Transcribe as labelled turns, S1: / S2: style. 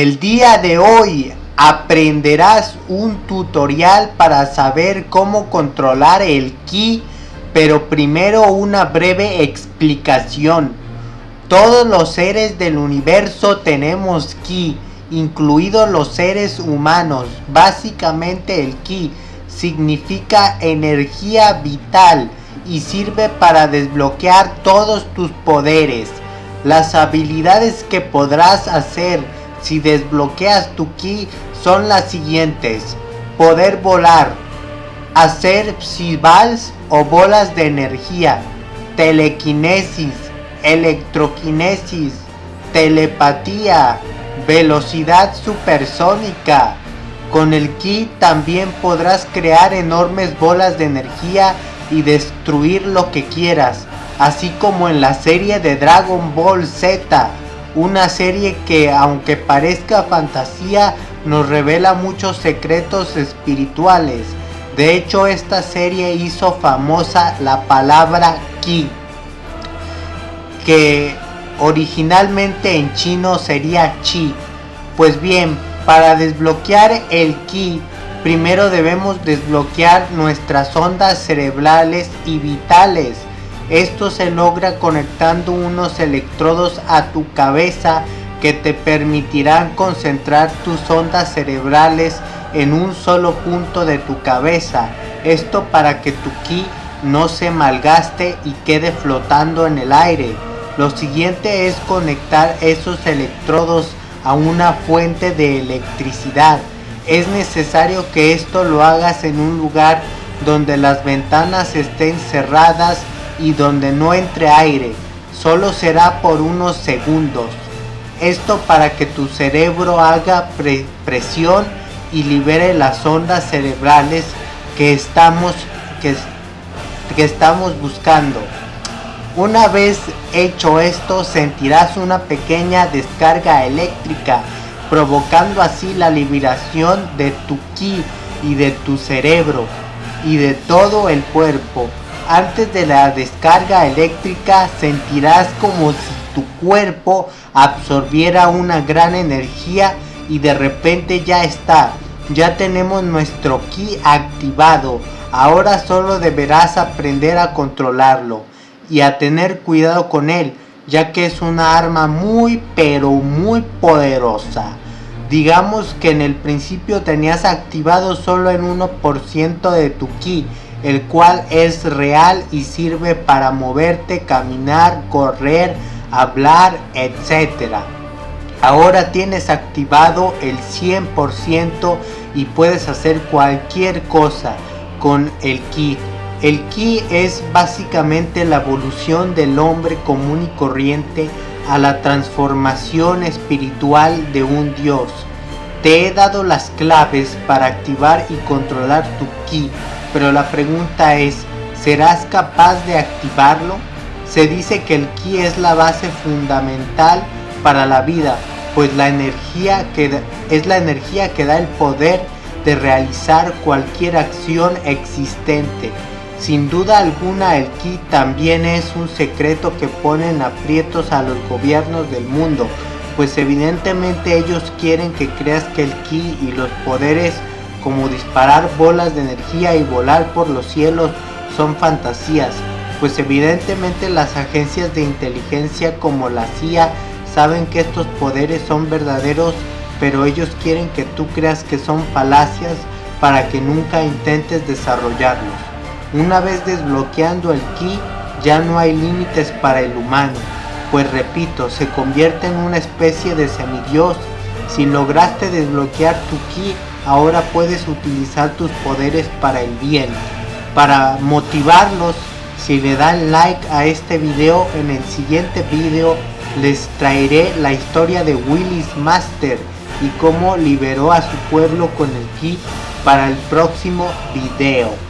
S1: El día de hoy aprenderás un tutorial para saber cómo controlar el ki, pero primero una breve explicación. Todos los seres del universo tenemos ki, incluidos los seres humanos. Básicamente el ki significa energía vital y sirve para desbloquear todos tus poderes. Las habilidades que podrás hacer si desbloqueas tu ki son las siguientes. Poder volar, hacer psivals o bolas de energía, telequinesis, electroquinesis, telepatía, velocidad supersónica. Con el ki también podrás crear enormes bolas de energía y destruir lo que quieras, así como en la serie de Dragon Ball Z una serie que aunque parezca fantasía nos revela muchos secretos espirituales. De hecho esta serie hizo famosa la palabra Ki, que originalmente en chino sería Chi. Pues bien, para desbloquear el Ki, primero debemos desbloquear nuestras ondas cerebrales y vitales esto se logra conectando unos electrodos a tu cabeza que te permitirán concentrar tus ondas cerebrales en un solo punto de tu cabeza. Esto para que tu ki no se malgaste y quede flotando en el aire. Lo siguiente es conectar esos electrodos a una fuente de electricidad. Es necesario que esto lo hagas en un lugar donde las ventanas estén cerradas y donde no entre aire, solo será por unos segundos. Esto para que tu cerebro haga presión y libere las ondas cerebrales que estamos, que, que estamos buscando. Una vez hecho esto sentirás una pequeña descarga eléctrica provocando así la liberación de tu ki y de tu cerebro y de todo el cuerpo antes de la descarga eléctrica sentirás como si tu cuerpo absorbiera una gran energía y de repente ya está. Ya tenemos nuestro ki activado. Ahora solo deberás aprender a controlarlo y a tener cuidado con él, ya que es una arma muy pero muy poderosa. Digamos que en el principio tenías activado solo en 1% de tu ki el cual es real y sirve para moverte, caminar, correr, hablar, etc. Ahora tienes activado el 100% y puedes hacer cualquier cosa con el ki. El ki es básicamente la evolución del hombre común y corriente a la transformación espiritual de un dios. Te he dado las claves para activar y controlar tu ki pero la pregunta es, ¿serás capaz de activarlo? Se dice que el ki es la base fundamental para la vida, pues la energía que es la energía que da el poder de realizar cualquier acción existente. Sin duda alguna el ki también es un secreto que pone en aprietos a los gobiernos del mundo, pues evidentemente ellos quieren que creas que el ki y los poderes como disparar bolas de energía y volar por los cielos son fantasías, pues evidentemente las agencias de inteligencia como la CIA saben que estos poderes son verdaderos, pero ellos quieren que tú creas que son falacias para que nunca intentes desarrollarlos. Una vez desbloqueando el ki, ya no hay límites para el humano, pues repito, se convierte en una especie de semidios. Si lograste desbloquear tu ki, ahora puedes utilizar tus poderes para el bien. Para motivarlos, si le dan like a este video, en el siguiente video les traeré la historia de Willis Master y cómo liberó a su pueblo con el kit para el próximo video.